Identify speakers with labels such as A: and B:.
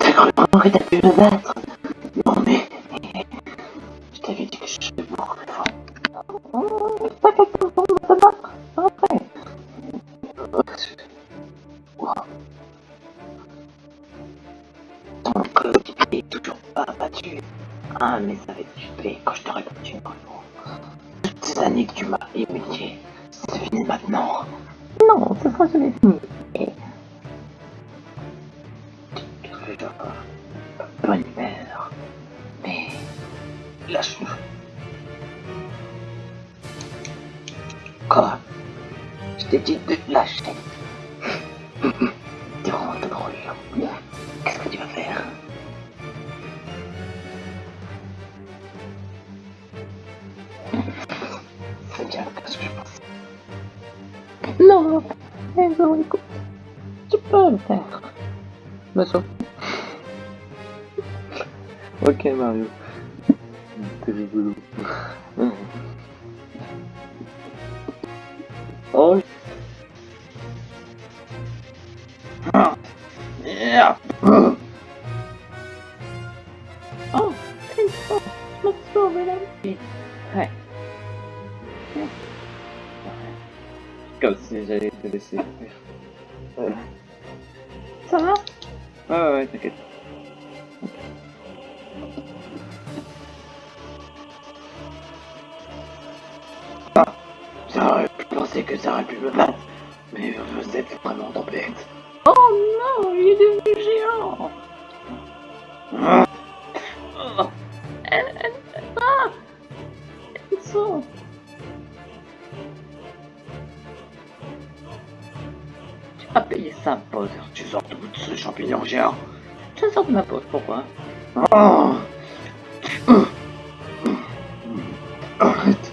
A: C'est quand même que t'as pu me battre. Non mais, je t'avais dit que je serais beaucoup plus fort. T'as quelque chose pour me battre Après. Ton coéquipier est toujours pas battu. Ah mais ça va être super quand je t'aurai battu encore Toutes ces années que tu m'as humilié, c'est fini maintenant. Non, ce sera jamais fini. Mais lâche-nous. Quoi? Je t'ai dit de lâcher. T'es vraiment trop drôle. Qu'est-ce que tu vas faire? C'est bien ce que je pense. Non, non, écoute, tu peux le faire. Me. Ok Mario. T'es rigolo. Oh. Ah. Yeah. Oh, la vie. Ouais. Comme si j'allais te laisser. Ouais. Ça va? Ouais, ouais, ouais, t'inquiète. Penser que ça aurait pu me battre, mais vous êtes vraiment bête. Oh non, il est devenu géant ah. oh. Elle, elle, ah. Tu as payé ça, pause. Tu sors d'où de ce champignon géant Je sors de ma pause, pourquoi? Oh. Arrête